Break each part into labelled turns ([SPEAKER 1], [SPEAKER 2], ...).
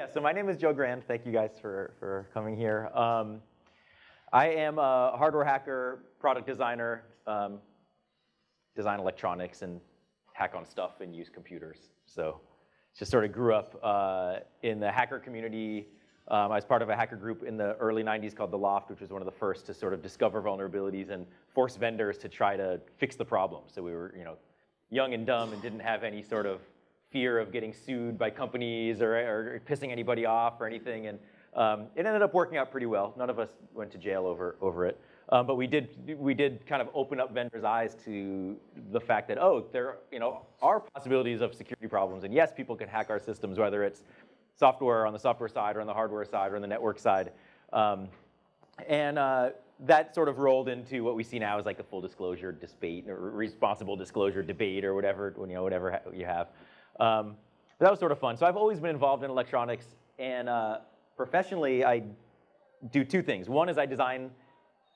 [SPEAKER 1] yeah, so my name is Joe Grand. Thank you guys for, for coming here. Um, I am a hardware hacker, product designer, um, design electronics and hack on stuff and use computers. So just sort of grew up uh, in the hacker community. Um, I was part of a hacker group in the early 90s called The L0pht, which was one of the first to sort of discover vulnerabilities and force vendors to try to fix the problem. So we were, you know, young and dumb and didn't have any sort of fear of getting sued by companies or, or pissing anybody off or anything. And um, it ended up working out pretty well. None of us went to jail over, over it. Um, but we did, we did kind of open up vendors' eyes to the fact that, oh, there you know, are possibilities of security problems. And yes, people can hack our systems, whether it's software on the software side or on the hardware side or on the network side. Um, and uh, that sort of rolled into what we see now as like a full disclosure debate or responsible disclosure debate or whatever, you know, whatever you have. Um, that was sort of fun. So I've always been involved in electronics, and uh, professionally, I do two things. One is I design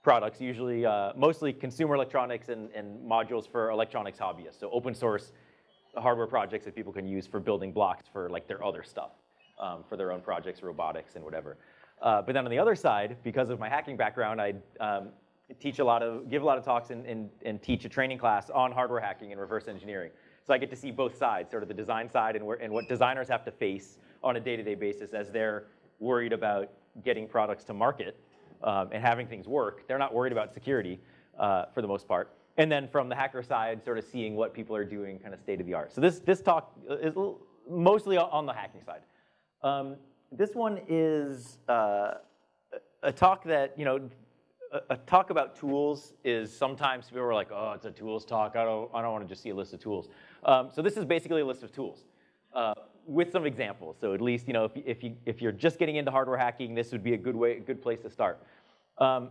[SPEAKER 1] products, usually uh, mostly consumer electronics and, and, modules for electronics hobbyists. So open source hardware projects that people can use for building blocks for like their other stuff, um, for their own projects, robotics and whatever. Uh, but then on the other side, because of my hacking background, I um, teach a lot of, give a lot of talks and, and, and teach a training class on hardware hacking and reverse engineering. So I get to see both sides, sort of the design side and, where, and what designers have to face on a day-to-day -day basis as they're worried about getting products to market um, and having things work. They're not worried about security uh, for the most part. And then from the hacker side, sort of seeing what people are doing kind of state of the art. So this, this talk is mostly on the hacking side. Um, this one is uh, a talk that, you know, a, talk about tools is sometimes people are like, oh, it's a tools talk. I don't, I don't want to just see a list of tools. Um, so this is basically a list of tools uh, with some examples. So at least, you know, if, if, you, if you're just getting into hardware hacking, this would be a good way, a good place to start. Um,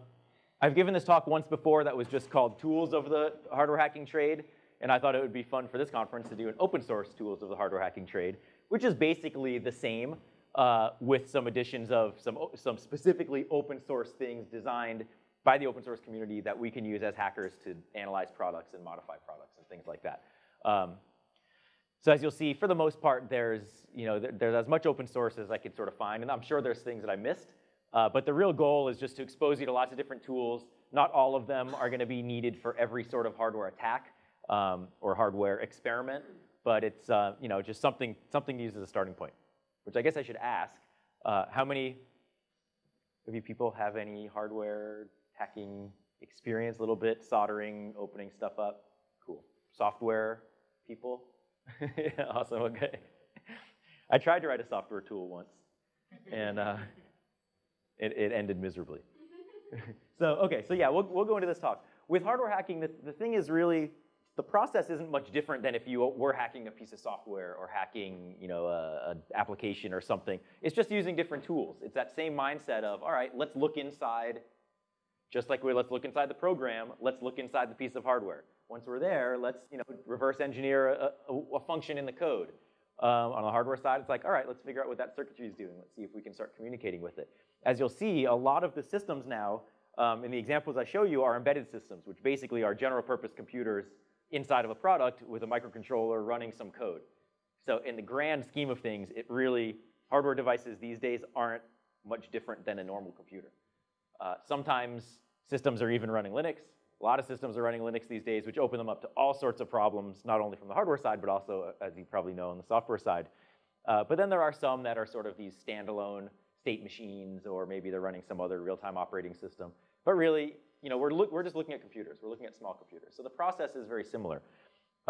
[SPEAKER 1] I've given this talk once before that was just called Tools of the Hardware Hacking Trade. And I thought it would be fun for this conference to do an open source Tools of the Hardware Hacking Trade, which is basically the same uh, with some additions of some, some specifically open source things designed by the open source community that we can use as hackers to analyze products and modify products and things like that. Um, so as you'll see, for the most part, there's, you know, there, there's as much open source as I could sort of find, and I'm sure there's things that I missed. Uh, but the real goal is just to expose you to lots of different tools. Not all of them are gonna be needed for every sort of hardware attack um, or hardware experiment, but it's, uh, you know, just something, something to use as a starting point, which I guess I should ask, uh, how many of you people have any hardware hacking experience, a little bit, soldering, opening stuff up? Cool. Software people? yeah, awesome, okay. I tried to write a software tool once, and uh, it, it ended miserably. so, okay, so yeah, we'll, we'll go into this talk. With hardware hacking, the, the thing is really, the process isn't much different than if you were hacking a piece of software or hacking, you know, an application or something. It's just using different tools. It's that same mindset of, all right, let's look inside, just like we let's look inside the program, let's look inside the piece of hardware. Once we're there, let's you know, reverse engineer a, a, a function in the code. Um, on the hardware side, it's like, all right, let's figure out what that circuitry is doing. Let's see if we can start communicating with it. As you'll see, a lot of the systems now, um, in the examples I show you, are embedded systems, which basically are general purpose computers inside of a product with a microcontroller running some code. So in the grand scheme of things, it really, hardware devices these days aren't much different than a normal computer. Uh, sometimes systems are even running Linux. A lot of systems are running Linux these days, which open them up to all sorts of problems, not only from the hardware side, but also, uh, as you probably know, on the software side. Uh, but then there are some that are sort of these standalone state machines, or maybe they're running some other real-time operating system. But really, you know, we're, we're just looking at computers. We're looking at small computers. So the process is very similar.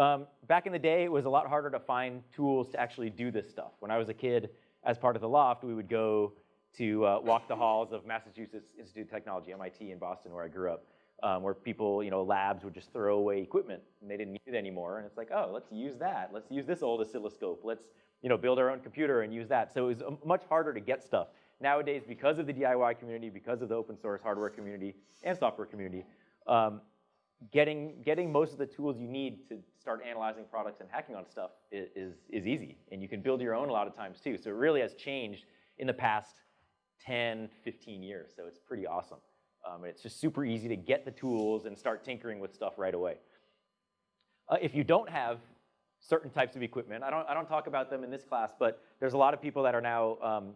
[SPEAKER 1] Um, back in the day, it was a lot harder to find tools to actually do this stuff. When I was a kid, as part of the L0pht, we would go to uh, walk the halls of Massachusetts Institute of Technology, MIT in Boston, where I grew up um, where people, you know, labs would just throw away equipment and they didn't need it anymore. And it's like, oh, let's use that. Let's use this old oscilloscope. Let's, you know, build our own computer and use that. So it was um, much harder to get stuff. Nowadays, because of the DIY community, because of the open source hardware community and software community, um, getting, getting most of the tools you need to start analyzing products and hacking on stuff is, is easy. And you can build your own a lot of times too. So it really has changed in the past 10, 15 years. So it's pretty awesome. Um, it's just super easy to get the tools and start tinkering with stuff right away. Uh, if you don't have certain types of equipment. I don't, I don't talk about them in this class, but there's a lot of people that are now um,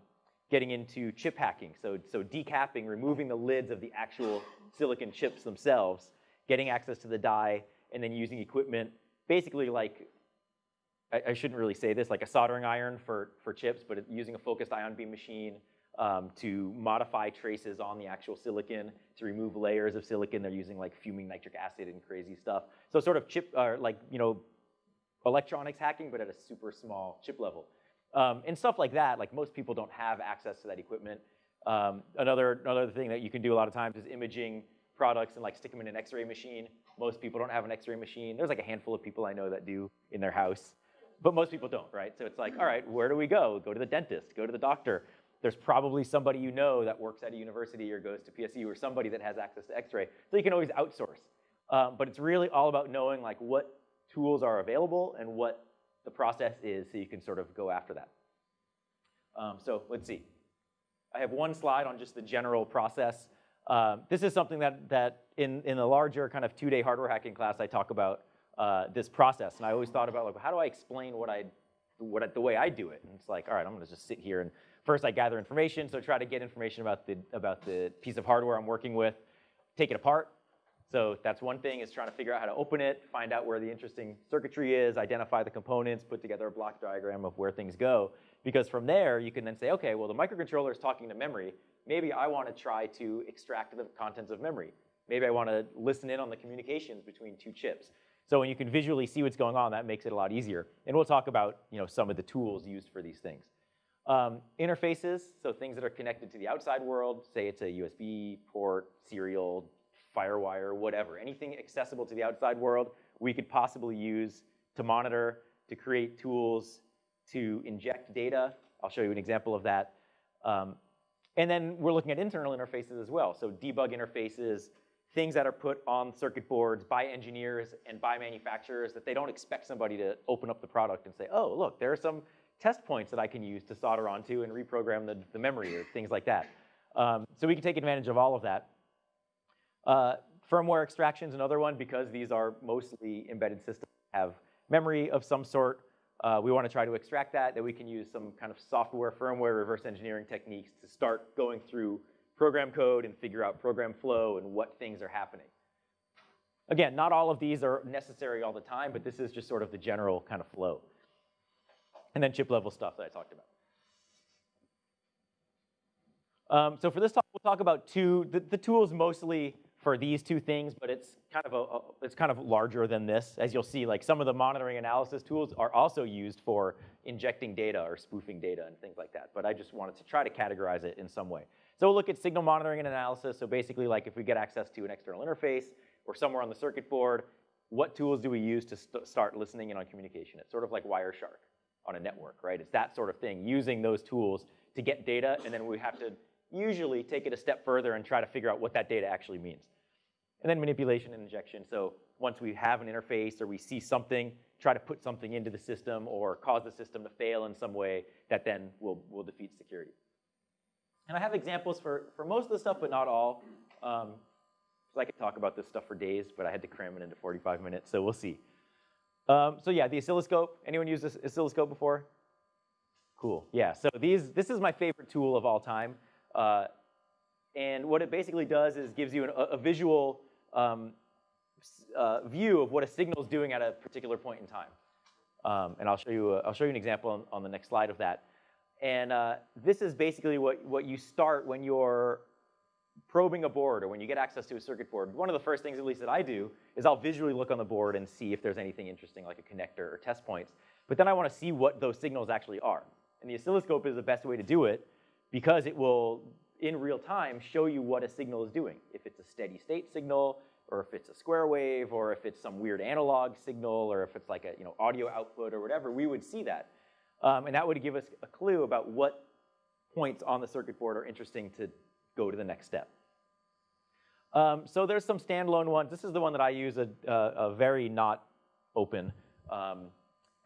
[SPEAKER 1] getting into chip hacking. So, so decapping, removing the lids of the actual silicon chips themselves, getting access to the die, and then using equipment, basically like, I, I shouldn't really say this, like a soldering iron for, for chips, but using a focused ion beam machine um, to modify traces on the actual silicon, to remove layers of silicon. They're using like fuming nitric acid and crazy stuff. So sort of chip, or uh, like, you know, electronics hacking, but at a super small chip level. Um, and stuff like that, like most people don't have access to that equipment. Um, another, another thing that you can do a lot of times is imaging products and like stick them in an x-ray machine. Most people don't have an x-ray machine. There's like a handful of people I know that do in their house, but most people don't, right? So it's like, all right, where do we go? Go to the dentist, go to the doctor. There's probably somebody you know that works at a university or goes to PSU or somebody that has access to x-ray. So you can always outsource. Um, but it's really all about knowing like what tools are available and what the process is so you can sort of go after that. Um, so let's see. I have one slide on just the general process. Um, this is something that, that in, in the larger kind of two-day hardware hacking class, I talk about uh, this process. And I always thought about, like, how do I explain what I, what the way I do it? And it's like, all right, I'm gonna just sit here and first I gather information, so try to get information about the, about the piece of hardware I'm working with, take it apart, so that's one thing is trying to figure out how to open it, find out where the interesting circuitry is, identify the components, put together a block diagram of where things go. Because from there, you can then say, okay, well, the microcontroller is talking to memory. Maybe I want to try to extract the contents of memory. Maybe I want to listen in on the communications between two chips. So when you can visually see what's going on, that makes it a lot easier. And we'll talk about you know, some of the tools used for these things. Um, interfaces, so things that are connected to the outside world, say it's a USB port, serial, Firewire, whatever, anything accessible to the outside world, we could possibly use to monitor, to create tools, to inject data. I'll show you an example of that. Um, and then we're looking at internal interfaces as well. So debug interfaces, things that are put on circuit boards by engineers and by manufacturers that they don't expect somebody to open up the product and say, oh, look, there are some test points that I can use to solder onto and reprogram the, the memory or things like that. Um, so we can take advantage of all of that. Uh, firmware extraction is another one because these are mostly embedded systems have memory of some sort. Uh, we want to try to extract that, that we can use some kind of software, firmware, reverse engineering techniques to start going through program code and figure out program flow and what things are happening. Again, not all of these are necessary all the time, but this is just sort of the general kind of flow. And then chip level stuff that I talked about. Um, so for this talk, we'll talk about two, the, the tools mostly for these two things, but it's kind of a, a, it's kind of larger than this. As you'll see, like some of the monitoring analysis tools are also used for injecting data or spoofing data and things like that. But I just wanted to try to categorize it in some way. So we'll look at signal monitoring and analysis. So basically, like if we get access to an external interface or somewhere on the circuit board, what tools do we use to st start listening in on communication? It's sort of like Wireshark on a network, right? It's that sort of thing, using those tools to get data, and then we have to usually take it a step further and try to figure out what that data actually means. And then manipulation and injection. So once we have an interface or we see something, try to put something into the system or cause the system to fail in some way that then will, will defeat security. And I have examples for, for most of the stuff, but not all. Um, so I could talk about this stuff for days, but I had to cram it into 45 minutes, so we'll see. Um, so yeah, the oscilloscope. Anyone used this oscilloscope before? Cool, yeah. So these, this is my favorite tool of all time. Uh, and what it basically does is gives you an, a, a, visual um, uh, view of what a signal is doing at a particular point in time. Um, and I'll show you, a, I'll show you an example on, on the next slide of that. And uh, this is basically what, what you start when you're probing a board or when you get access to a circuit board. One of the first things, at least that I do, is I'll visually look on the board and see if there's anything interesting like a connector or test points. But then I want to see what those signals actually are. And the oscilloscope is the best way to do it because it will in real time show you what a signal is doing. If it's a steady state signal, or if it's a square wave, or if it's some weird analog signal, or if it's like a you know, audio output or whatever, we would see that. Um, and that would give us a clue about what points on the circuit board are interesting to go to the next step. Um, so there's some standalone ones. This is the one that I use, a, a, a very not open um,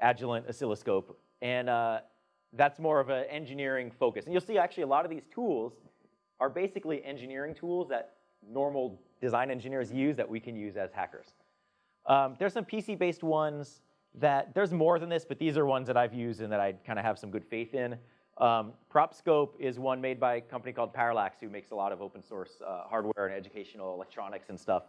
[SPEAKER 1] Agilent oscilloscope. And uh, that's more of an engineering focus. And you'll see actually a lot of these tools are basically engineering tools that normal design engineers use that we can use as hackers. Um, there's some PC-based ones. that there's more than this, but these are ones that I've used and that I kind of have some good faith in. Um, PropScope is one made by a company called Parallax who makes a lot of open source uh, hardware and educational electronics and stuff.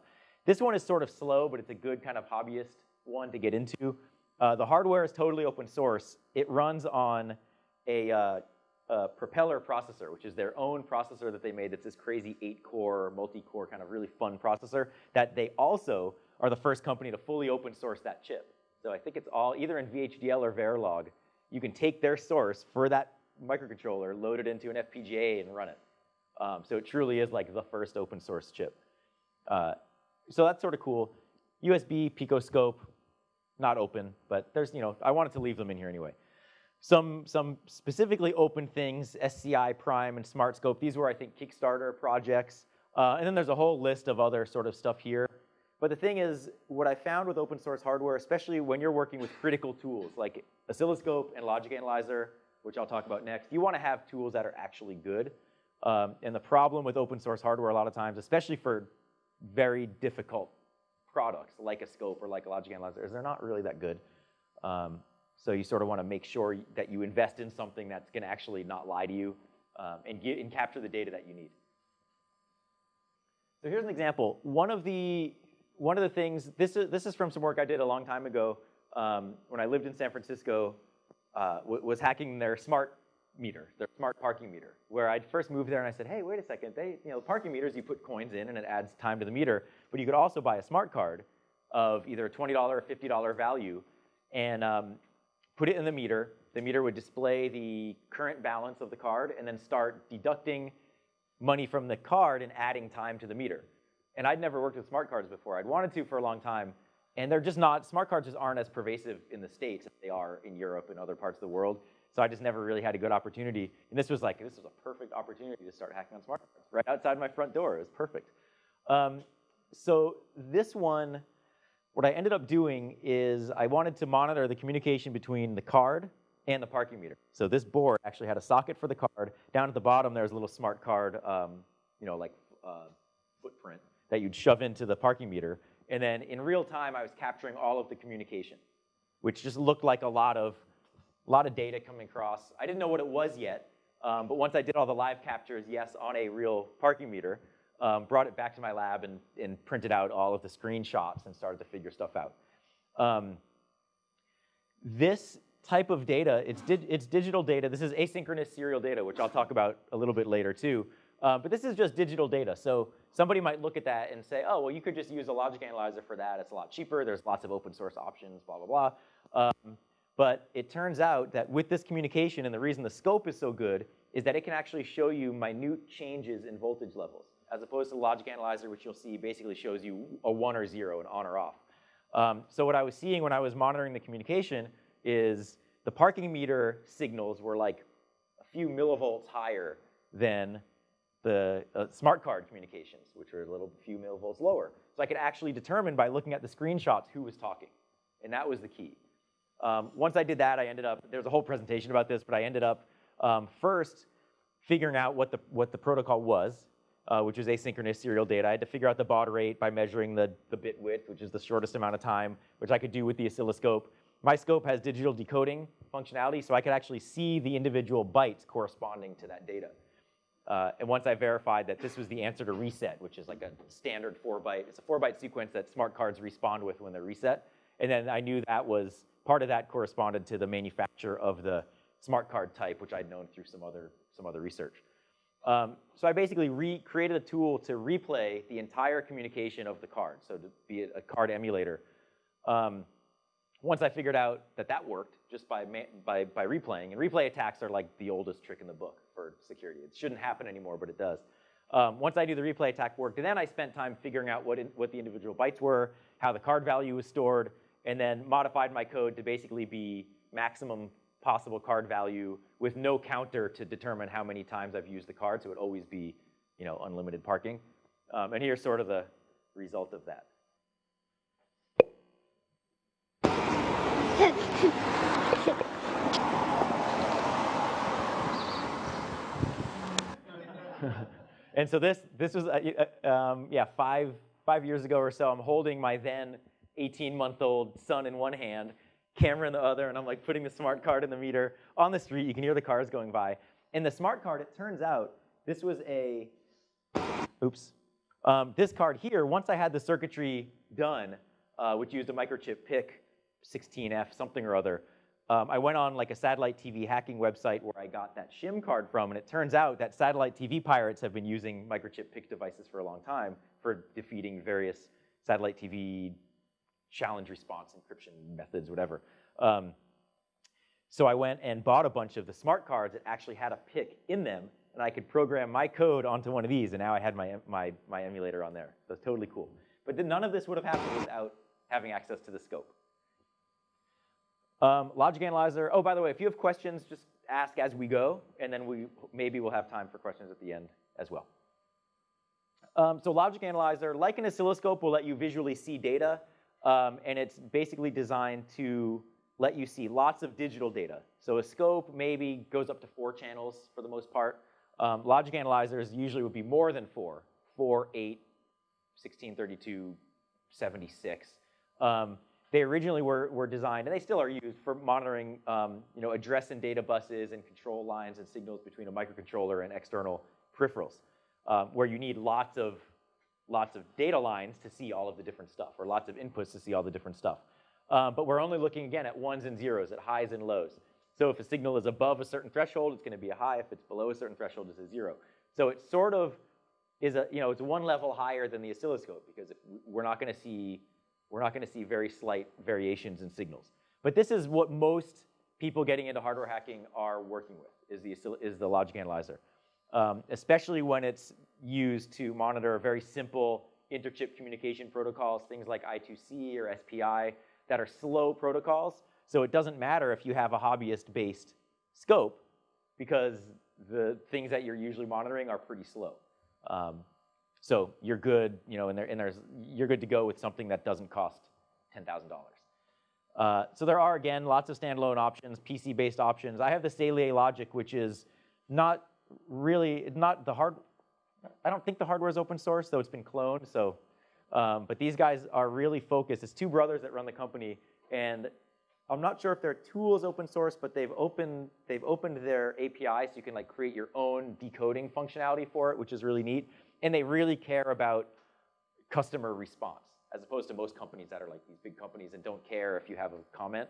[SPEAKER 1] This one is sort of slow, but it's a good kind of hobbyist one to get into. Uh, the hardware is totally open source. It runs on a, uh, a, propeller processor, which is their own processor that they made that's this crazy eight-core, multi-core kind of really fun processor that they also are the first company to fully open source that chip. So I think it's all either in VHDL or Verilog. You can take their source for that microcontroller, load it into an FPGA, and run it. Um, so it truly is like the first open source chip. Uh, so that's sort of cool. USB, Picoscope, not open, but there's, you know, I wanted to leave them in here anyway. Some, some specifically open things, SCI Prime and SmartScope. These were, I think, Kickstarter projects. Uh, and then there's a whole list of other sort of stuff here. But the thing is, what I found with open source hardware, especially when you're working with critical tools like oscilloscope and logic analyzer, which I'll talk about next, you want to have tools that are actually good. Um, and the problem with open source hardware a lot of times, especially for very difficult products like a scope or like a logic analyzer, is they're not really that good. Um, so you sort of want to make sure that you invest in something that's going to actually not lie to you um, and, get, and capture the data that you need. So here's an example. One of the one of the things this is this is from some work I did a long time ago um, when I lived in San Francisco uh, was hacking their smart meter, their smart parking meter, where I'd first moved there and I said, hey, wait a second, they, you know, parking meters, you put coins in and it adds time to the meter, but you could also buy a smart card of either a $20 or $50 value and um, put it in the meter. The meter would display the current balance of the card and then start deducting money from the card and adding time to the meter. And I'd never worked with smart cards before. I'd wanted to for a long time, and they're just not, smart cards just aren't as pervasive in the States as they are in Europe and other parts of the world. So I just never really had a good opportunity. And this was like, this was a perfect opportunity to start hacking on smart cards right outside my front door. It was perfect. Um, so this one, what I ended up doing is I wanted to monitor the communication between the card and the parking meter. So this board actually had a socket for the card. Down at the bottom, there's a little smart card, um, you know, like uh, footprint that you'd shove into the parking meter. And then in real time, I was capturing all of the communication, which just looked like a lot of, a lot of data coming across. I didn't know what it was yet, um, but once I did all the live captures, yes, on a real parking meter, um, brought it back to my lab and, and, printed out all of the screenshots and started to figure stuff out. Um, this type of data, it's, di it's digital data. This is asynchronous serial data, which I'll talk about a little bit later too. Uh, but this is just digital data. So somebody might look at that and say, oh, well, you could just use a logic analyzer for that. It's a lot cheaper. There's lots of open source options, blah, blah, blah. Um, but it turns out that with this communication, and the reason the scope is so good, is that it can actually show you minute changes in voltage levels, as opposed to logic analyzer, which you'll see basically shows you a one or zero, an on or off. Um, so what I was seeing when I was monitoring the communication is the parking meter signals were like a few millivolts higher than the uh, smart card communications, which are a little few millivolts lower. So I could actually determine by looking at the screenshots who was talking, and that was the key. Um, once I did that, I ended up, there's a whole presentation about this, but I ended up um, first figuring out what the, what the protocol was, uh, which was asynchronous serial data. I had to figure out the baud rate by measuring the, the bit width, which is the shortest amount of time, which I could do with the oscilloscope. My scope has digital decoding functionality, so I could actually see the individual bytes corresponding to that data. Uh, and once I verified that this was the answer to reset, which is like a standard four byte, it's a four byte sequence that smart cards respond with when they're reset. And then I knew that was, part of that corresponded to the manufacturer of the smart card type, which I'd known through some other, some other research. Um, so I basically created a tool to replay the entire communication of the card, so to be a card emulator. Um, once I figured out that that worked just by, by, by replaying, and replay attacks are like the oldest trick in the book for security. It shouldn't happen anymore, but it does. Um, once I do the replay attack worked, then I spent time figuring out what, in, what the individual bytes were, how the card value was stored, and then modified my code to basically be maximum possible card value with no counter to determine how many times I've used the card, so it would always be you know, unlimited parking. Um, and here's sort of the result of that. and so this, this was, uh, uh, um, yeah, five, five years ago or so, I'm holding my then 18-month-old son in one hand, camera in the other, and I'm like putting the smart card in the meter on the street. You can hear the cars going by. And the smart card, it turns out, this was a, oops. Um, this card here, once I had the circuitry done, uh, which used a microchip PIC 16F, something or other, um, I went on like a satellite TV hacking website where I got that shim card from, and it turns out that satellite TV pirates have been using microchip PIC devices for a long time for defeating various satellite TV challenge response encryption methods, whatever. Um, so I went and bought a bunch of the smart cards that actually had a PIC in them, and I could program my code onto one of these, and now I had my, my, my emulator on there. So it's totally cool. But none of this would have happened without having access to the scope. Um, logic analyzer, oh, by the way, if you have questions, just ask as we go, and then we maybe we'll have time for questions at the end as well. Um, so logic analyzer, like an oscilloscope, will let you visually see data, um, and it's basically designed to let you see lots of digital data. So a scope maybe goes up to four channels for the most part. Um, logic analyzers usually would be more than four, four, eight, 16, 32, 76. They originally were, were designed, and they still are used for monitoring um, you know, address and data buses and control lines and signals between a microcontroller and external peripherals, um, where you need lots of, lots of data lines to see all of the different stuff, or lots of inputs to see all the different stuff. Um, but we're only looking, again, at ones and zeros, at highs and lows. So if a signal is above a certain threshold, it's going to be a high. If it's below a certain threshold, it's a zero. So it sort of is a, you know, it's one level higher than the oscilloscope because if we're not going to see we're not going to see very slight variations in signals. But this is what most people getting into hardware hacking are working with, is the, is the logic analyzer. Um, especially when it's used to monitor very simple interchip communication protocols, things like I2C or SPI, that are slow protocols. So it doesn't matter if you have a hobbyist-based scope, because the things that you're usually monitoring are pretty slow. Um, so you're good, you know, and, there, and there's, you're good to go with something that doesn't cost $10,000. Uh, so there are, again, lots of standalone options, PC-based options. I have the Saleae Logic, which is not really, not the hard, I don't think the hardware is open source, though it's been cloned, so, um, but these guys are really focused. It's two brothers that run the company, and I'm not sure if their tool is open source, but they've opened, they've opened their API so you can like create your own decoding functionality for it, which is really neat and they really care about customer response, as opposed to most companies that are like these big companies and don't care if you have a comment.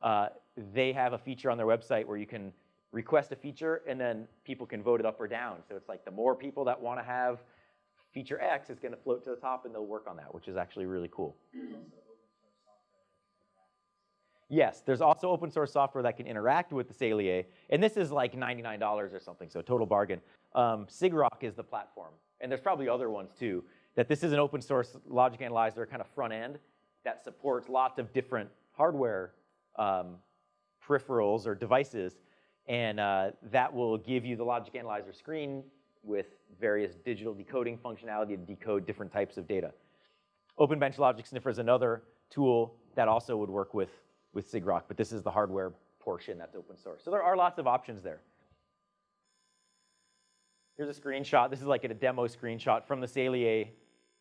[SPEAKER 1] Uh, they have a feature on their website where you can request a feature and then people can vote it up or down. So it's like the more people that want to have feature X is going to float to the top and they'll work on that, which is actually really cool. Yes, there's also open source software that can interact with the Saleae, and this is like $99 or something, so total bargain. Um, sigrok is the platform and there's probably other ones too, that this is an open source logic analyzer kind of front end that supports lots of different hardware um, peripherals or devices, and uh, that will give you the logic analyzer screen with various digital decoding functionality to decode different types of data. OpenBench Logic Sniffer is another tool that also would work with, with sigrok, but this is the hardware portion that's open source. So there are lots of options there. Here's a screenshot. This is like a demo screenshot from the Saleae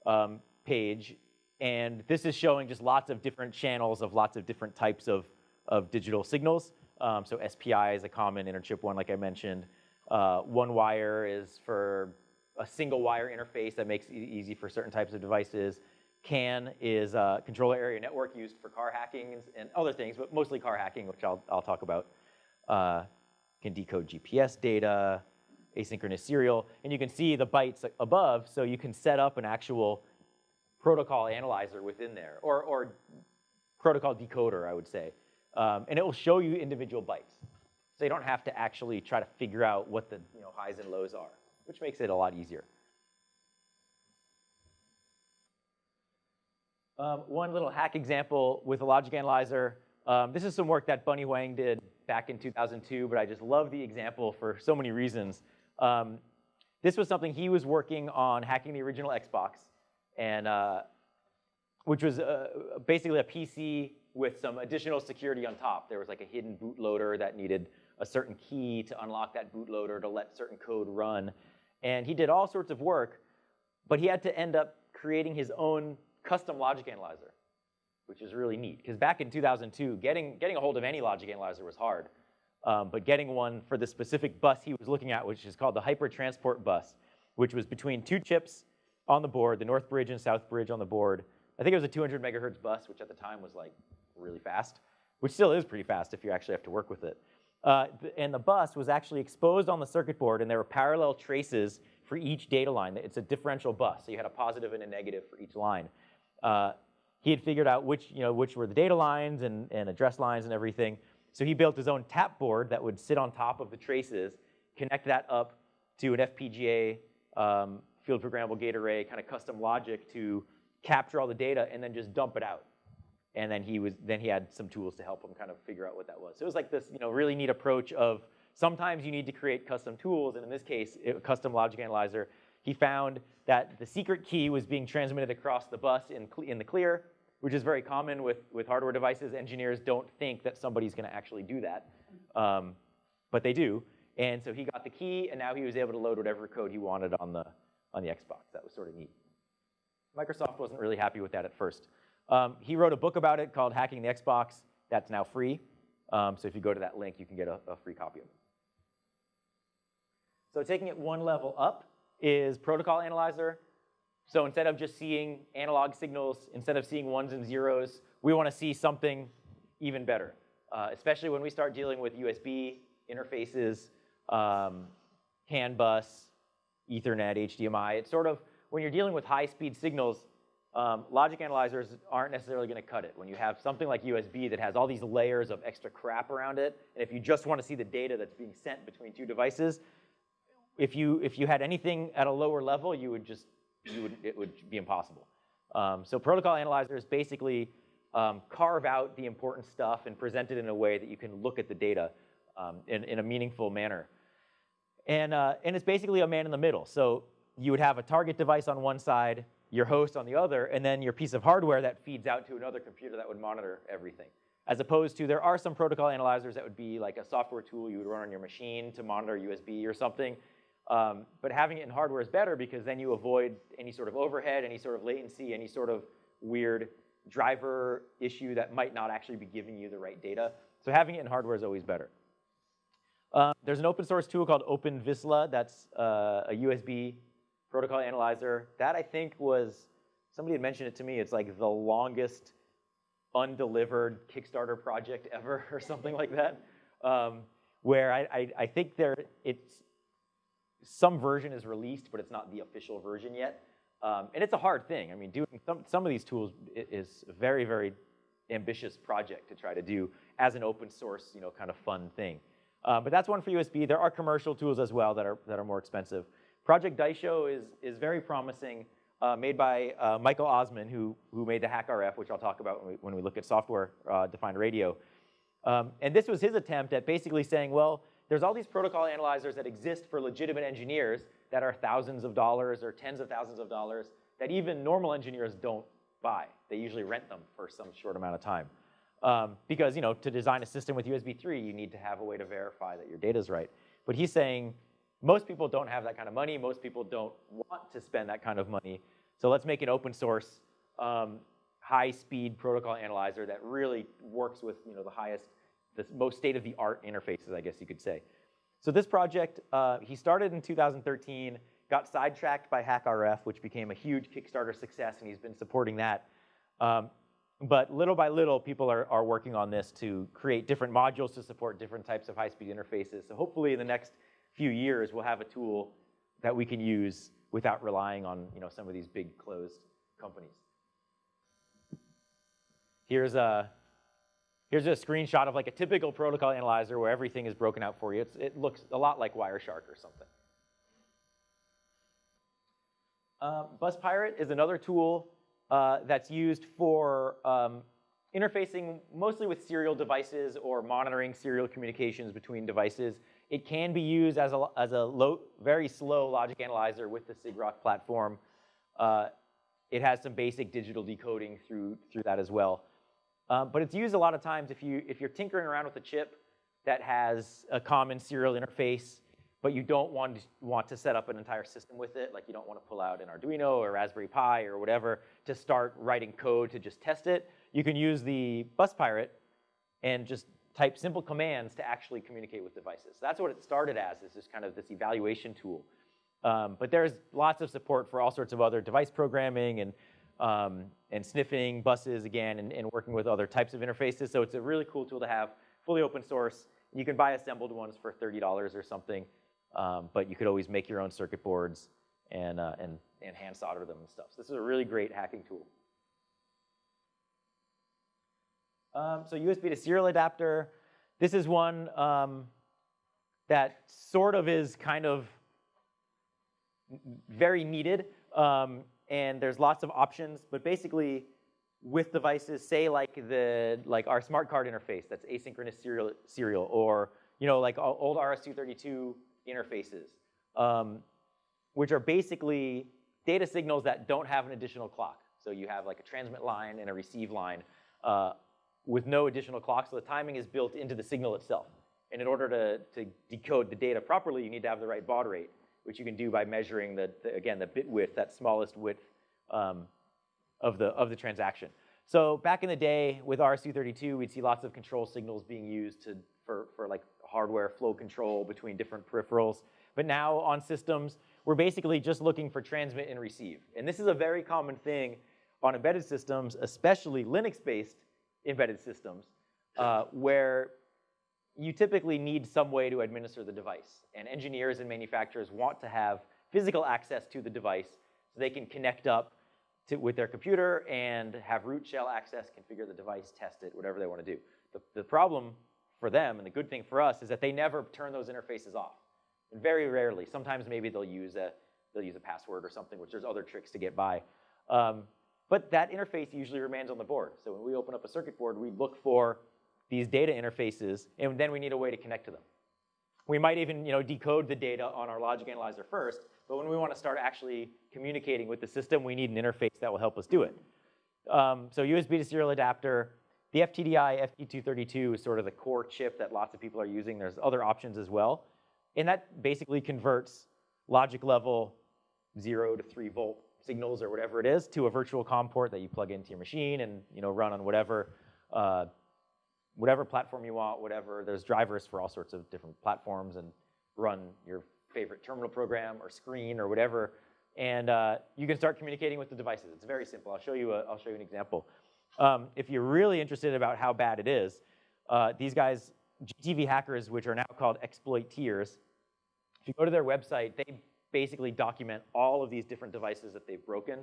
[SPEAKER 1] um, page. And this is showing just lots of different channels of lots of different types of, of digital signals. Um, so SPI is a common interchip one, like I mentioned. Uh, one wire is for a single wire interface that makes it easy for certain types of devices. CAN is a controller area network used for car hacking and other things, but mostly car hacking, which I'll, I'll talk about. Uh, can decode GPS data, asynchronous serial, and you can see the bytes above, so you can set up an actual protocol analyzer within there, or, or protocol decoder, I would say. Um, and it will show you individual bytes. So you don't have to actually try to figure out what the you know, highs and lows are, which makes it a lot easier. Um, one little hack example with a logic analyzer. Um, this is some work that Bunnie Huang did back in 2002, but I just love the example for so many reasons. Um, this was something he was working on hacking the original Xbox, and uh, which was uh, basically a PC with some additional security on top. There was like a hidden bootloader that needed a certain key to unlock that bootloader to let certain code run. And he did all sorts of work, but he had to end up creating his own custom logic analyzer, which is really neat. Because back in 2002, getting, getting a hold of any logic analyzer was hard. Um, but getting one for the specific bus he was looking at, which is called the HyperTransport Bus, which was between two chips on the board, the North Bridge and South Bridge on the board. I think it was a 200 megahertz bus, which at the time was like really fast, which still is pretty fast if you actually have to work with it. Uh, and the bus was actually exposed on the circuit board, and there were parallel traces for each data line. It's a differential bus, so you had a positive and a negative for each line. Uh, he had figured out which, you know, which were the data lines and, and address lines and everything. So he built his own tap board that would sit on top of the traces, connect that up to an FPGA um, field programmable gate array, kind of custom logic to capture all the data and then just dump it out. And then he was then he had some tools to help him kind of figure out what that was. So it was like this, you know, really neat approach of sometimes you need to create custom tools, and in this case, it, custom logic analyzer. He found that the secret key was being transmitted across the bus in, in the clear, which is very common with, with hardware devices. Engineers don't think that somebody's going to actually do that, um, but they do. And so he got the key, and now he was able to load whatever code he wanted on the, on the Xbox. That was sort of neat. Microsoft wasn't really happy with that at first. Um, he wrote a book about it called Hacking the Xbox. That's now free. Um, so if you go to that link, you can get a, a free copy of it. So taking it one level up is Protocol Analyzer. So instead of just seeing analog signals, instead of seeing ones and zeros, we want to see something even better, uh, especially when we start dealing with USB interfaces, um, CAN bus, Ethernet, HDMI. It's sort of, when you're dealing with high-speed signals, um, logic analyzers aren't necessarily going to cut it. When you have something like USB that has all these layers of extra crap around it, and if you just want to see the data that's being sent between two devices, if you, if you had anything at a lower level, you would just, would, it would be impossible. Um, so protocol analyzers basically um, carve out the important stuff and present it in a way that you can look at the data um, in, in a meaningful manner. And, uh, and it's basically a man in the middle. So you would have a target device on one side, your host on the other, and then your piece of hardware that feeds out to another computer that would monitor everything. As opposed to, there are some protocol analyzers that would be like a software tool you would run on your machine to monitor USB or something. Um, but having it in hardware is better because then you avoid any sort of overhead, any sort of latency, any sort of weird driver issue that might not actually be giving you the right data. So having it in hardware is always better. Uh, there's an open source tool called OpenVizsla that's uh, a USB protocol analyzer. That I think was, somebody had mentioned it to me, it's like the longest undelivered Kickstarter project ever or something like that. Um, where I, I, I, think there, it's, some version is released, but it's not the official version yet. Um, and it's a hard thing. I mean, doing some, some of these tools is a very, very ambitious project to try to do as an open source, you know, kind of fun thing. Uh, but that's one for USB. There are commercial tools as well that are, that are more expensive. Project Daisho is, is very promising, uh, made by uh, Michael Ossmann, who, who made the HackRF, which I'll talk about when we, when we look at software-defined uh, radio. Um, and this was his attempt at basically saying, well, there's all these protocol analyzers that exist for legitimate engineers that are thousands of dollars or tens of thousands of dollars that even normal engineers don't buy. They usually rent them for some short amount of time. Um, because you know, to design a system with USB 3, you need to have a way to verify that your data is right. But he's saying most people don't have that kind of money. Most people don't want to spend that kind of money. So let's make an open source, um, high-speed protocol analyzer that really works with you know, the highest the most state-of-the-art interfaces, I guess you could say. So this project, uh, he started in 2013, got sidetracked by HackRF, which became a huge Kickstarter success, and he's been supporting that. Um, but little by little, people are, are working on this to create different modules to support different types of high-speed interfaces. So hopefully in the next few years, we'll have a tool that we can use without relying on you know, some of these big closed companies. Here's a, Here's a screenshot of like a typical protocol analyzer where everything is broken out for you. It's, it looks a lot like Wireshark or something. Uh, Bus Pirate is another tool uh, that's used for um, interfacing mostly with serial devices or monitoring serial communications between devices. It can be used as a, as a low, very slow logic analyzer with the sigrok platform. Uh, it has some basic digital decoding through, through that as well. Um, but it's used a lot of times if, you, if you're tinkering around with a chip that has a common serial interface, but you don't want to, want to set up an entire system with it, like you don't want to pull out an Arduino or Raspberry Pi or whatever to start writing code to just test it, you can use the bus pirate and just type simple commands to actually communicate with devices. That's what it started as, is just kind of this evaluation tool. Um, but there's lots of support for all sorts of other device programming and, um, and sniffing buses again and, and, working with other types of interfaces. So it's a really cool tool to have, fully open source. You can buy assembled ones for $30 or something, um, but you could always make your own circuit boards and, uh, and, and hand solder them and stuff. So this is a really great hacking tool. Um, so USB to serial adapter. This is one um, that sort of is kind of very needed. Um, and there's lots of options, but basically with devices, say like the like our smart card interface that's asynchronous serial, serial or you know like old RS-232 interfaces, um, which are basically data signals that don't have an additional clock. So you have like a transmit line and a receive line uh, with no additional clock, so the timing is built into the signal itself. And in order to, to decode the data properly, you need to have the right baud rate which you can do by measuring the, the again, the bit width, that smallest width um, of, the, of the transaction. So back in the day with RS-232, we'd see lots of control signals being used to, for, for like hardware flow control between different peripherals. But now on systems, we're basically just looking for transmit and receive. And this is a very common thing on embedded systems, especially Linux-based embedded systems, uh, where you typically need some way to administer the device. And engineers and manufacturers want to have physical access to the device so they can connect up to, with their computer and have root shell access, configure the device, test it, whatever they want to do. The, the problem for them and the good thing for us is that they never turn those interfaces off. And very rarely, sometimes maybe they'll use a, they'll use a password or something, which there's other tricks to get by. Um, but that interface usually remains on the board. So when we open up a circuit board, we look for these data interfaces, and then we need a way to connect to them. We might even you know, decode the data on our logic analyzer first, but when we want to start actually communicating with the system, we need an interface that will help us do it. Um, so USB to serial adapter, the FTDI FT232 is sort of the core chip that lots of people are using. There's other options as well. And that basically converts logic level zero to three volt signals or whatever it is to a virtual COM port that you plug into your machine and you know, run on whatever uh, whatever platform you want, whatever. There's drivers for all sorts of different platforms and run your favorite terminal program or screen or whatever. And uh, you can start communicating with the devices. It's very simple. I'll show you, a, I'll show you an example. Um, if you're really interested about how bad it is, uh, these guys, GTV hackers, which are now called exploiteers, if you go to their website, they basically document all of these different devices that they've broken.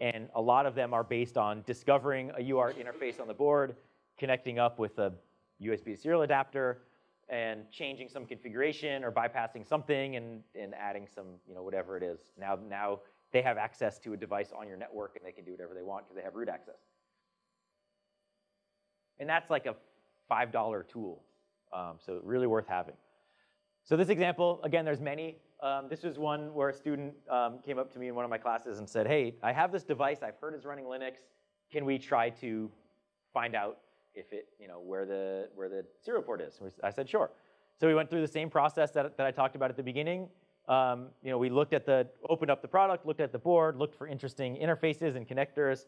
[SPEAKER 1] And a lot of them are based on discovering a UART interface on the board, connecting up with a USB serial adapter and changing some configuration or bypassing something and, and adding some, you know, whatever it is. Now, now they have access to a device on your network and they can do whatever they want because they have root access. And that's like a $5 tool, um, so really worth having. So this example, again, there's many. Um, this is one where a student um, came up to me in one of my classes and said, hey, I have this device I've heard is running Linux. Can we try to find out if it, you know, where the, where the serial port is. I said, sure. So we went through the same process that, that I talked about at the beginning. Um, you know, we looked at the, opened up the product, looked at the board, looked for interesting interfaces and connectors.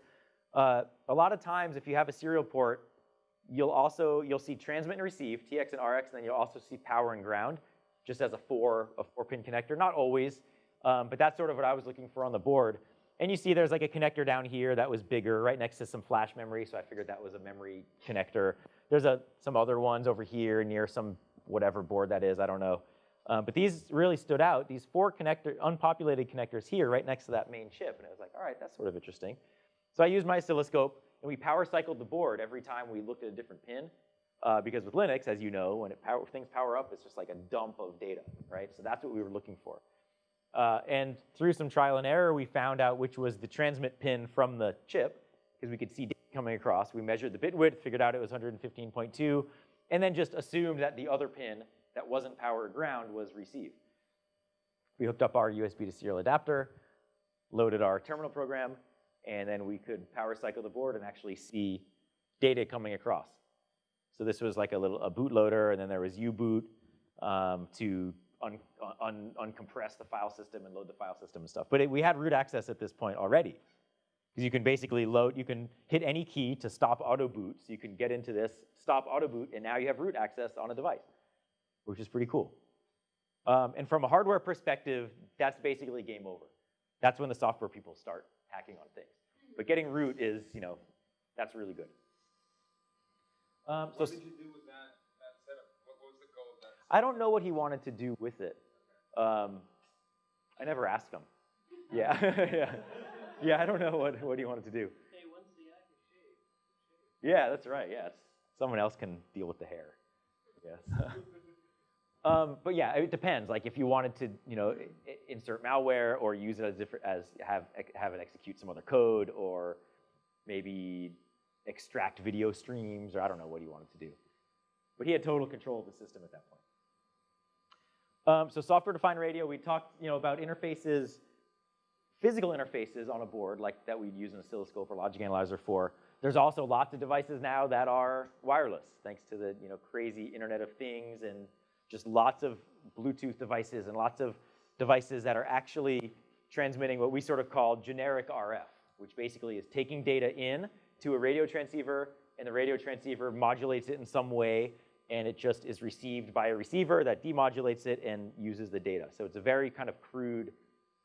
[SPEAKER 1] Uh, a lot of times, if you have a serial port, you'll also, you'll see transmit and receive, TX and RX, and then you'll also see power and ground, just as a four, a four pin connector. Not always, um, but that's sort of what I was looking for on the board. And you see there's like a connector down here that was bigger right next to some flash memory, so I figured that was a memory connector. There's a, some other ones over here near some whatever board that is, I don't know. Um, but these really stood out, these four connector, unpopulated connectors here right next to that main chip. And I was like, all right, that's sort of interesting. So I used my oscilloscope and we power cycled the board every time we looked at a different pin. Uh, because with Linux, as you know, when power, things power up, it's just like a dump of data, right? So that's what we were looking for. Uh, and through some trial and error, we found out which was the transmit pin from the chip, because we could see data coming across. We measured the bit width, figured out it was 115.2, and then just assumed that the other pin that wasn't power ground was receive. We hooked up our USB to serial adapter, loaded our terminal program, and then we could power cycle the board and actually see data coming across. So this was like a little a bootloader, and then there was U-boot um, to un, un, uncompress the file system and load the file system and stuff. But it, we had root access at this point already. Because you can basically load, you can hit any key to stop auto boot. So you can get into this, stop auto boot, and now you have root access on a device, which is pretty cool. Um, and from a hardware perspective, that's basically game over. That's when the software people start hacking on things. But getting root is, you know, that's really good.
[SPEAKER 2] Um, so
[SPEAKER 1] I don't know what he wanted to do with it. Um, I never asked him. Yeah, yeah, yeah. I don't know what what he wanted to do.
[SPEAKER 3] Hey, once the act is shaved,
[SPEAKER 1] Yeah, that's right. Yes, someone else can deal with the hair. Yes. um, but yeah, it depends. Like if you wanted to, you know, insert malware or use it as different as have have it execute some other code or maybe extract video streams or I don't know what he wanted to do. But he had total control of the system at that point. Um, so software-defined radio, we talked, you know, about interfaces physical interfaces on a board like that we'd use an oscilloscope or logic analyzer for. There's also lots of devices now that are wireless, thanks to the you know, crazy Internet of Things and just lots of Bluetooth devices and lots of devices that are actually transmitting what we sort of call generic RF, which basically is taking data in to a radio transceiver and the radio transceiver modulates it in some way and it just is received by a receiver that demodulates it and uses the data. So it's a very kind of crude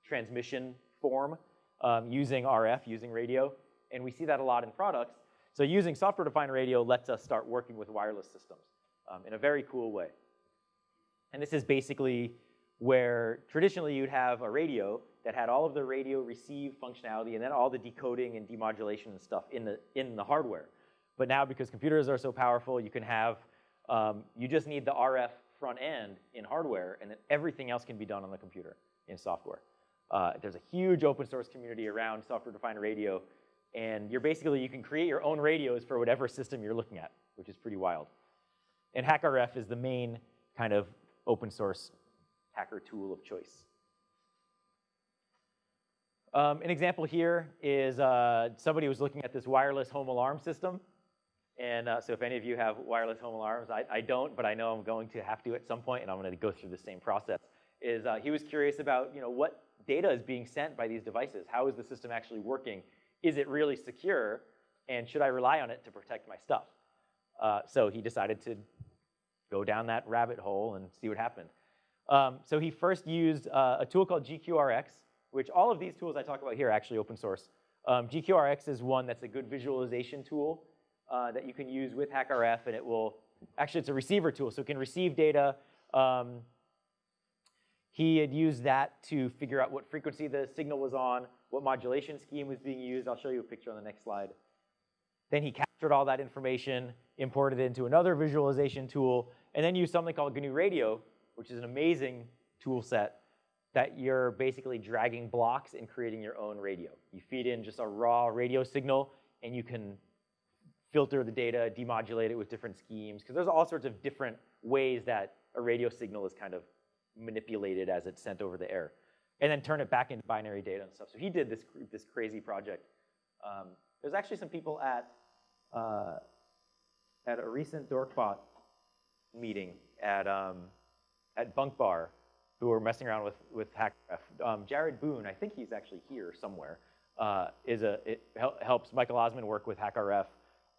[SPEAKER 1] transmission form um, using RF, using radio, and we see that a lot in products. So using software-defined radio lets us start working with wireless systems um, in a very cool way. And this is basically where traditionally you'd have a radio that had all of the radio receive functionality and then all the decoding and demodulation and stuff in the, in the hardware. But now because computers are so powerful, you can have, um, you just need the RF front end in hardware and then everything else can be done on the computer in software. Uh, there's a huge open source community around software-defined radio, and you're basically, you can create your own radios for whatever system you're looking at, which is pretty wild. And HackRF is the main kind of open source hacker tool of choice. Um, an example here is uh, somebody was looking at this wireless home alarm system. And uh, so if any of you have wireless home alarms, I, I, don't, but I know I'm going to have to at some point, and I'm going to go through the same process. Is uh, he was curious about, you know, what data is being sent by these devices. How is the system actually working? Is it really secure? And should I rely on it to protect my stuff? Uh, so he decided to go down that rabbit hole and see what happened. Um, so he first used uh, a tool called GQRX, which all of these tools I talk about here are actually open source. Um, GQRX is one that's a good visualization tool uh, that you can use with HackRF, and it will, actually it's a receiver tool, so it can receive data um, he had used that to figure out what frequency the signal was on, what modulation scheme was being used. I'll show you a picture on the next slide. Then he captured all that information, imported it into another visualization tool, and then used something called GNU Radio, which is an amazing tool set that you're basically dragging blocks and creating your own radio. You feed in just a raw radio signal, and you can filter the data, demodulate it with different schemes, because there's all sorts of different ways that a radio signal is kind of manipulated as it's sent over the air, and then turn it back into binary data and stuff. So he did this, this crazy project. Um, there's actually some people at, uh, at a recent Dorkbot meeting at, um, at Bunk Bar who were messing around with, with HackRF. Um, Jared Boone, I think he's actually here somewhere, uh, is a, it helps Michael Ossmann work with HackRF,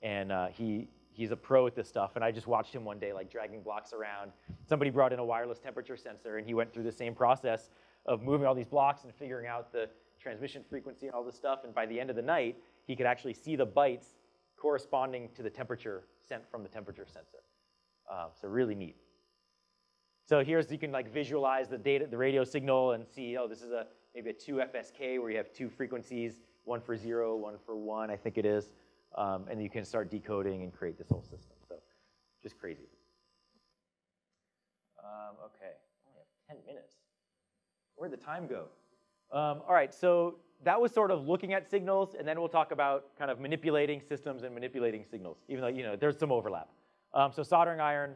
[SPEAKER 1] and uh, he, he's a pro at this stuff, and I just watched him one day like dragging blocks around. Somebody brought in a wireless temperature sensor, and he went through the same process of moving all these blocks and figuring out the transmission frequency and all this stuff, and by the end of the night, he could actually see the bytes corresponding to the temperature sent from the temperature sensor. Uh, so really neat. So here's, you can like visualize the data, the radio signal and see, oh, this is a maybe a 2 FSK where you have two frequencies, one for zero, one for one, I think it is um, and you can start decoding and create this whole system. So just crazy. Um, okay, only have 10 minutes. Where'd the time go? Um, all right, so that was sort of looking at signals, and then we'll talk about kind of manipulating systems and manipulating signals, even though, you know, there's some overlap. Um, so soldering iron,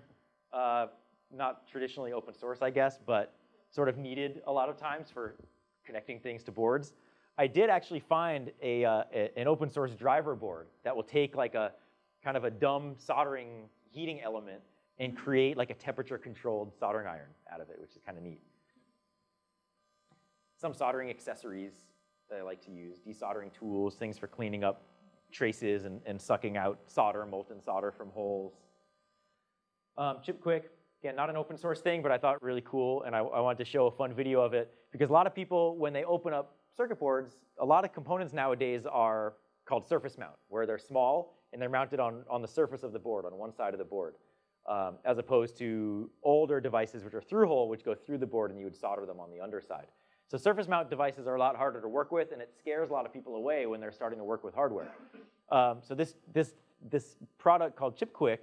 [SPEAKER 1] uh, not traditionally open source, I guess, but sort of needed a lot of times for connecting things to boards. I did actually find a, uh, an open source driver board that will take like a kind of a dumb soldering heating element and create like a temperature controlled soldering iron out of it, which is kind of neat. Some soldering accessories that I like to use, desoldering tools, things for cleaning up traces and, and sucking out solder, molten solder from holes. Um, Chip Quik, again, not an open source thing, but I thought really cool, and I, I wanted to show a fun video of it because a lot of people, when they open up circuit boards, a lot of components nowadays are called surface mount, where they're small and they're mounted on, on the surface of the board, on one side of the board, um, as opposed to older devices which are through hole, which go through the board and you would solder them on the underside. So surface mount devices are a lot harder to work with, and it scares a lot of people away when they're starting to work with hardware. Um, so this, this, this product called ChipQuik,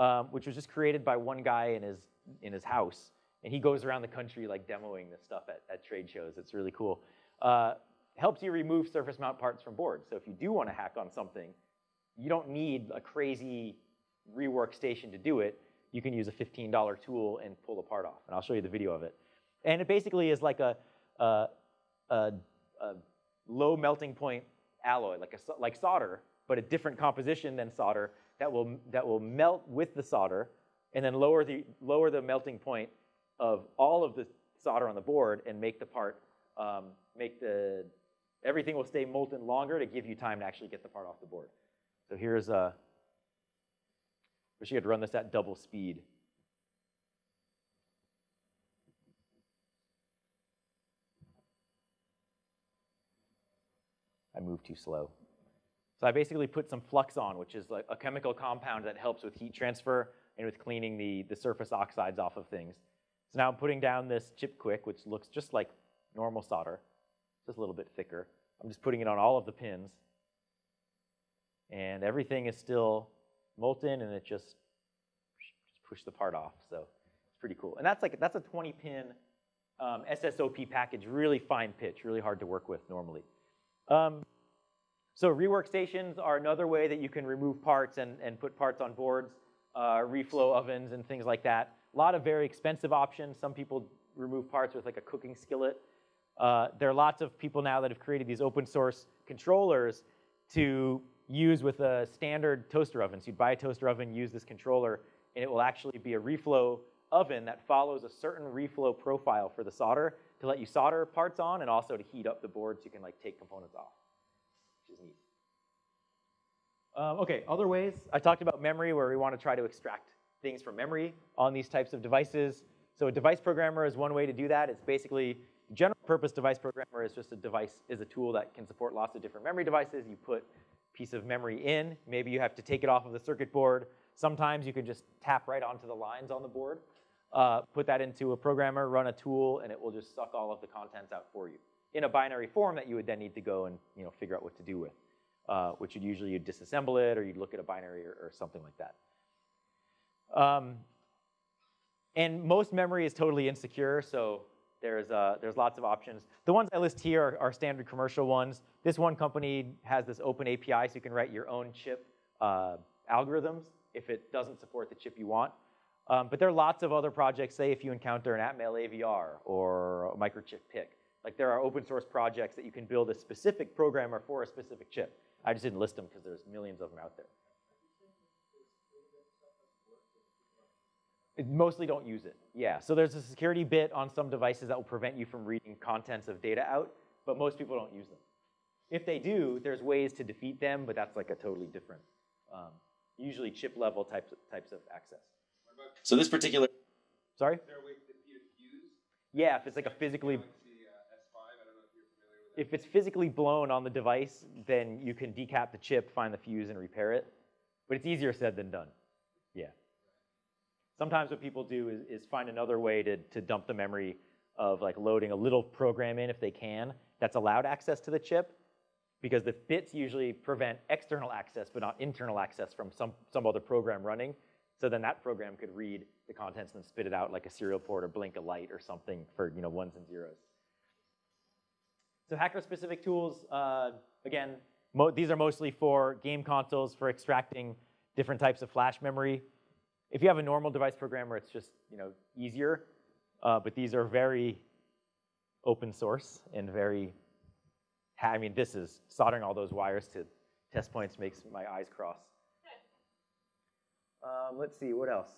[SPEAKER 1] um, which was just created by one guy in his, in his house, and he goes around the country like demoing this stuff at, at trade shows. It's really cool. Uh, helps you remove surface mount parts from boards. So if you do want to hack on something, you don't need a crazy rework station to do it. You can use a $15 tool and pull a part off, and I'll show you the video of it. And it basically is like a, a, a, a low melting point alloy, like, a, like solder, but a different composition than solder that will, that will melt with the solder and then lower the, lower the melting point of all of the solder on the board and make the part, um, make the, everything will stay molten longer to give you time to actually get the part off the board. So here's a, wish you could run this at double speed. I moved too slow. So I basically put some flux on, which is like a chemical compound that helps with heat transfer and with cleaning the, the surface oxides off of things. So now I'm putting down this Chip Quik, which looks just like normal solder, just a little bit thicker. I'm just putting it on all of the pins. And everything is still molten and it just, just push the part off. So it's pretty cool. And that's like, that's a 20 pin um, SSOP package, really fine pitch, really hard to work with normally. Um, so rework stations are another way that you can remove parts and, and put parts on boards, uh, reflow ovens and things like that. A lot of very expensive options. Some people remove parts with like a cooking skillet. Uh, there are lots of people now that have created these open source controllers to use with a standard toaster oven. So you'd buy a toaster oven, use this controller, and it will actually be a reflow oven that follows a certain reflow profile for the solder to let you solder parts on and also to heat up the board so you can like take components off, which is neat. Um, okay, other ways. I talked about memory where we want to try to extract things from memory on these types of devices. So a device programmer is one way to do that. It's basically, general purpose device programmer is just a device, is a tool that can support lots of different memory devices. You put a piece of memory in, maybe you have to take it off of the circuit board. Sometimes you can just tap right onto the lines on the board, uh, put that into a programmer, run a tool, and it will just suck all of the contents out for you in a binary form that you would then need to go and you know, figure out what to do with uh, which would usually you'd disassemble it or you'd look at a binary or, or something like that. Um, and most memory is totally insecure, so there's, uh, there's lots of options. The ones I list here are, are, standard commercial ones. This one company has this open API, so you can write your own chip uh, algorithms if it doesn't support the chip you want. Um, but there are lots of other projects, say if you encounter an Atmel AVR or a microchip PIC. Like there are open source projects that you can build a specific programmer for a specific chip. I just didn't list them because there's millions of them out there. Mostly don't use it. Yeah, so there's a security bit on some devices that will prevent you from reading contents of data out, but most people don't use them. If they do, there's ways to defeat them, but that's like a totally different, um, usually chip level types of, types of access.
[SPEAKER 4] So this particular.
[SPEAKER 1] Sorry?
[SPEAKER 2] Is there a way to defeat a fuse?
[SPEAKER 1] Yeah, if it's like a physically
[SPEAKER 2] Galaxy, uh, S5, I don't know if you're familiar with that.
[SPEAKER 1] if it's physically blown on the device, then you can decap the chip, find the fuse, and repair it. But it's easier said than done. Sometimes what people do is, is find another way to, to dump the memory of like loading a little program in if they can that's allowed access to the chip because the bits usually prevent external access but not internal access from some, some other program running. So then that program could read the contents and spit it out like a serial port or blink a light or something for you know ones and zeros. So hacker-specific tools, uh, again, these are mostly for game consoles for extracting different types of flash memory. If you have a normal device programmer, it's just you know easier, uh, but these are very open source and very, I mean, this is soldering all those wires to test points makes my eyes cross. Um, let's see, what else?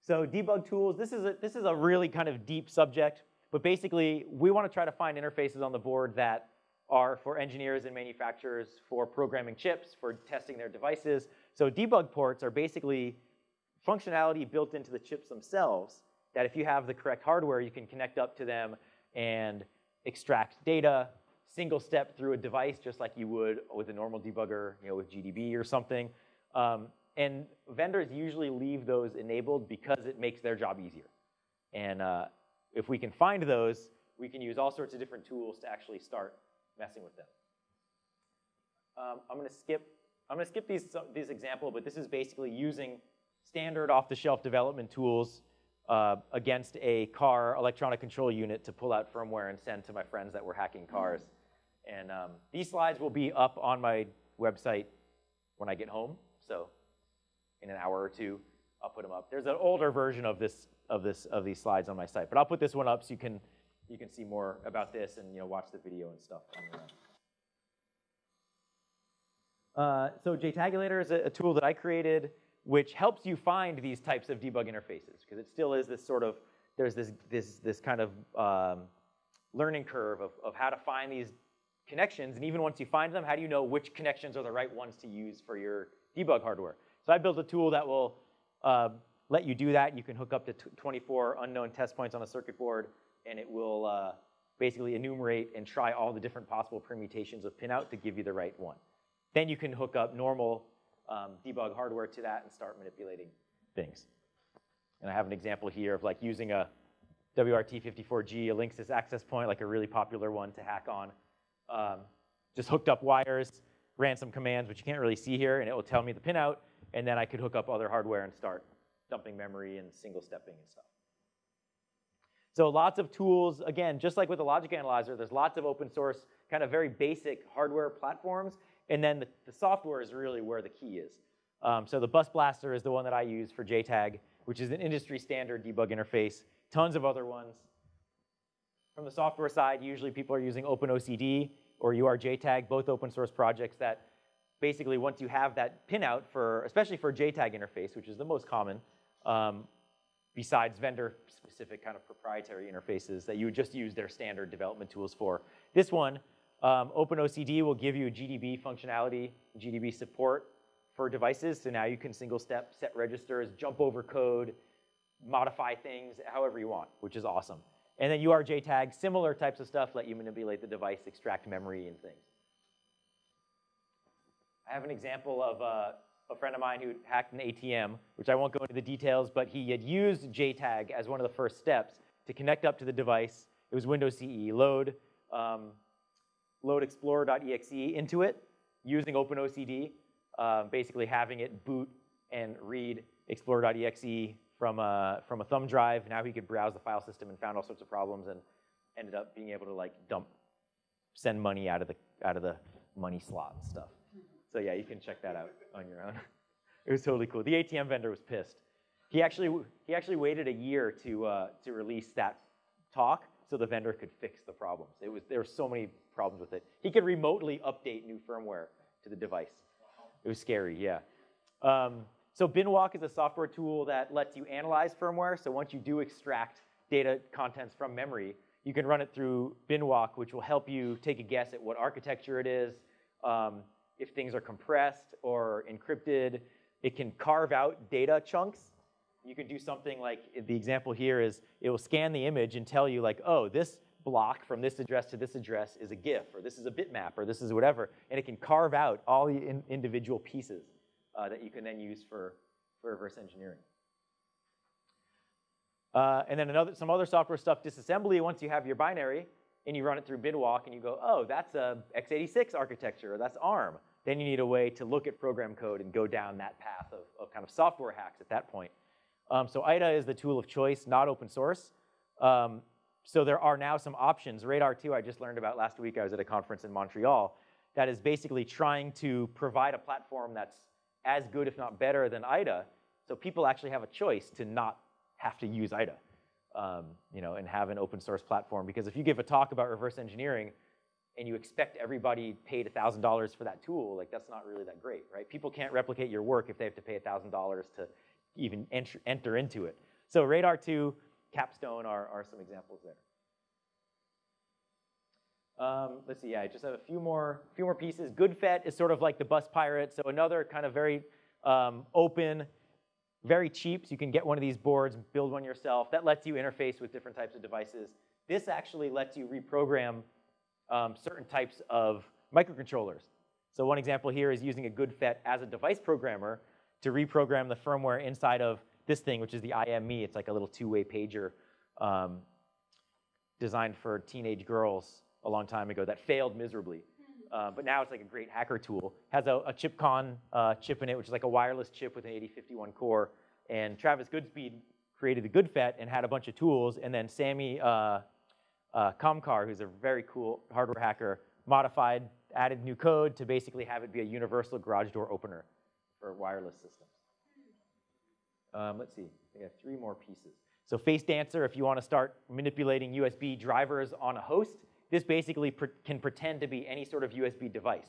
[SPEAKER 1] So debug tools, this is, a, this is a really kind of deep subject, but basically we want to try to find interfaces on the board that are for engineers and manufacturers for programming chips, for testing their devices. So debug ports are basically functionality built into the chips themselves that if you have the correct hardware, you can connect up to them and extract data, single step through a device just like you would with a normal debugger, you know, with GDB or something. Um, and vendors usually leave those enabled because it makes their job easier. And uh, if we can find those, we can use all sorts of different tools to actually start messing with them. Um, I'm gonna skip, I'm gonna skip these, these example, but this is basically using standard off-the-shelf development tools uh, against a car electronic control unit to pull out firmware and send to my friends that were hacking cars. And um, these slides will be up on my website when I get home. So in an hour or two, I'll put them up. There's an older version of this of this of these slides on my site, but I'll put this one up so you can you can see more about this and you know watch the video and stuff on your own. Uh, so JTagulator is a, a, tool that I created which helps you find these types of debug interfaces because it still is this sort of there's this this this kind of um, learning curve of, of how to find these connections and even once you find them how do you know which connections are the right ones to use for your debug hardware so I built a tool that will uh, let you do that. You can hook up to 24 unknown test points on a circuit board, and it will uh, basically enumerate and try all the different possible permutations of pinout to give you the right one. Then you can hook up normal um, debug hardware to that and start manipulating things. And I have an example here of like using a WRT54G, a Linksys access point, like a really popular one to hack on. Um, just hooked up wires, ran some commands, which you can't really see here, and it will tell me the pinout, and then I could hook up other hardware and start dumping memory and single stepping and stuff. So lots of tools, again, just like with the logic analyzer, there's lots of open source, kind of very basic hardware platforms, and then the, the software is really where the key is. Um, so the Bus Blaster is the one that I use for JTAG, which is an industry standard debug interface. Tons of other ones. From the software side, usually people are using OpenOCD or URJTAG, both open source projects that basically once you have that pinout for, especially for JTAG interface, which is the most common, um, besides vendor-specific kind of proprietary interfaces that you would just use their standard development tools for. This one, um, OpenOCD will give you GDB functionality, GDB support for devices, so now you can single step, set registers, jump over code, modify things however you want, which is awesome. And then URJTAG, similar types of stuff, let you manipulate the device, extract memory and things. I have an example of uh, a friend of mine who hacked an ATM, which I won't go into the details, but he had used JTAG as one of the first steps to connect up to the device. It was Windows CE. Load, um, load explorer.exe into it using OpenOCD, uh, basically having it boot and read explorer.exe from a, from a thumb drive. Now he could browse the file system and found all sorts of problems and ended up being able to like dump, send money out of the, out of the money slot and stuff. So yeah, you can check that out on your own. it was totally cool. The ATM vendor was pissed. He actually, he actually waited a year to, uh, to release that talk so the vendor could fix the problems. It was, there were so many problems with it. He could remotely update new firmware to the device. It was scary, yeah. Um, so Binwalk is a software tool that lets you analyze firmware. So once you do extract data contents from memory, you can run it through Binwalk, which will help you take a guess at what architecture it is, um, if things are compressed or encrypted. It can carve out data chunks. You can do something like, the example here is, it will scan the image and tell you like, oh, this block from this address to this address is a GIF, or this is a bitmap, or this is whatever. And it can carve out all the in individual pieces uh, that you can then use for, for reverse engineering. Uh, and then another, some other software stuff, disassembly, once you have your binary, and you run it through Binwalk, and you go, oh, that's a x86 architecture, or that's ARM then you need a way to look at program code and go down that path of, of kind of software hacks at that point. Um, so IDA is the tool of choice, not open source. Um, so there are now some options. radare2 I just learned about last week. I was at a conference in Montreal that is basically trying to provide a platform that's as good, if not better, than IDA. So people actually have a choice to not have to use IDA, um, you know, and have an open source platform. Because if you give a talk about reverse engineering, and you expect everybody paid $1,000 for that tool, like that's not really that great, right? People can't replicate your work if they have to pay $1,000 to even enter, enter into it. So radare2, Capstone are, are some examples there. Um, let's see, yeah, I just have a few more, few more pieces. GoodFet is sort of like the bus pirate, so another kind of very um, open, very cheap, so you can get one of these boards, build one yourself. That lets you interface with different types of devices. This actually lets you reprogram um, certain types of microcontrollers. So one example here is using a GoodFet as a device programmer to reprogram the firmware inside of this thing, which is the IM-ME. It's like a little two-way pager um, designed for teenage girls a long time ago that failed miserably. Uh, but now it's like a great hacker tool. Has a, a ChipCon uh, chip in it, which is like a wireless chip with an 8051 core. And Travis Goodspeed created the GoodFet and had a bunch of tools. And then Sammy uh, uh, Kamkar, who's a very cool hardware hacker, modified, added new code to basically have it be a universal garage door opener for wireless systems. Um, let's see, I have three more pieces. So Face Dancer, if you want to start manipulating USB drivers on a host, this basically can pretend to be any sort of USB device.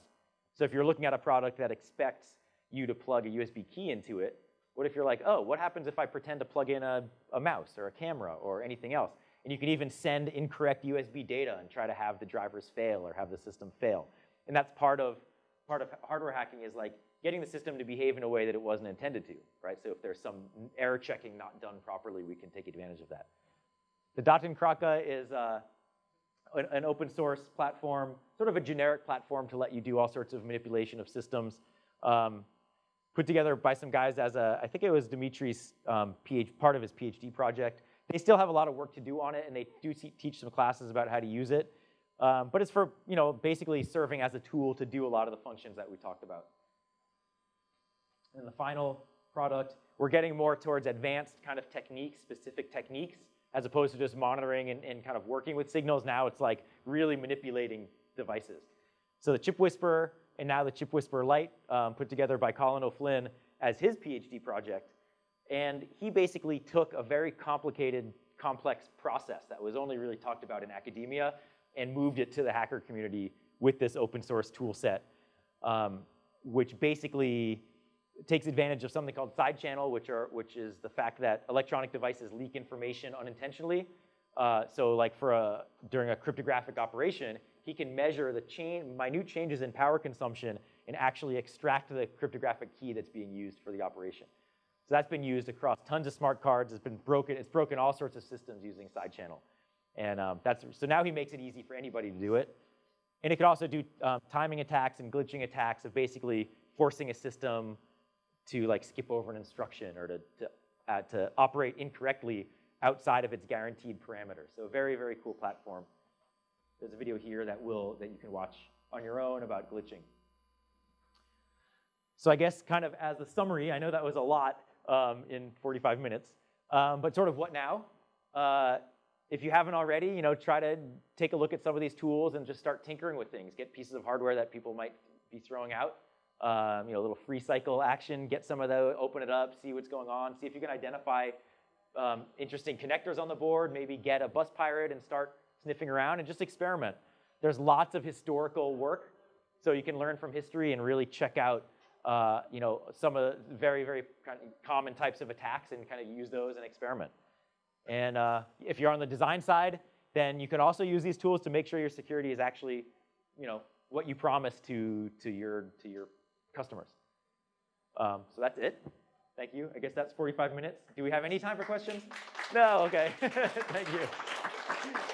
[SPEAKER 1] So if you're looking at a product that expects you to plug a USB key into it, what if you're like, oh, what happens if I pretend to plug in a, a mouse or a camera or anything else? And you can even send incorrect USB data and try to have the drivers fail or have the system fail. And that's part of, part of hardware hacking is like getting the system to behave in a way that it wasn't intended to, right? So if there's some error checking not done properly, we can take advantage of that. The Datenkrake is uh, an, an open source platform, sort of a generic platform to let you do all sorts of manipulation of systems. Um, put together by some guys as a, I think it was Dimitri's um, PhD, part of his PhD project. They still have a lot of work to do on it, and they do teach some classes about how to use it. Um, but it's for, you know, basically serving as a tool to do a lot of the functions that we talked about. And the final product, we're getting more towards advanced kind of techniques, specific techniques as opposed to just monitoring and, and kind of working with signals. Now it's like really manipulating devices. So the Chip Whisperer and now the Chip Whisperer Lite um, put together by Colin O'Flynn as his PhD project. And he basically took a very complicated, complex process that was only really talked about in academia and moved it to the hacker community with this open source tool set, um, which basically takes advantage of something called side channel, which, are, which is the fact that electronic devices leak information unintentionally. Uh, so like for a, during a cryptographic operation, he can measure the chain, minute changes in power consumption and actually extract the cryptographic key that's being used for the operation. So that's been used across tons of smart cards. It's been broken, it's broken all sorts of systems using side channel. And um, that's, so now he makes it easy for anybody to do it. And it could also do um, timing attacks and glitching attacks of basically forcing a system to like skip over an instruction or to, to, uh, to operate incorrectly outside of its guaranteed parameters. So very, very cool platform. There's a video here that will that you can watch on your own about glitching. So I guess kind of as a summary, I know that was a lot um, in 45 minutes, um, but sort of what now? Uh, if you haven't already, you know, try to take a look at some of these tools and just start tinkering with things. Get pieces of hardware that people might be throwing out um, you know, a little free cycle action, get some of those, open it up, see what's going on, see if you can identify um, interesting connectors on the board, maybe get a bus pirate and start sniffing around and just experiment. There's lots of historical work, so you can learn from history and really check out uh, you know, some of the very, very common types of attacks and kind of use those and experiment. And uh, if you're on the design side, then you can also use these tools to make sure your security is actually, you know, what you promise to, to, your, to your customers. Um, so that's it. Thank you. I guess that's 45 minutes. Do we have any time for questions? No, okay. Thank you.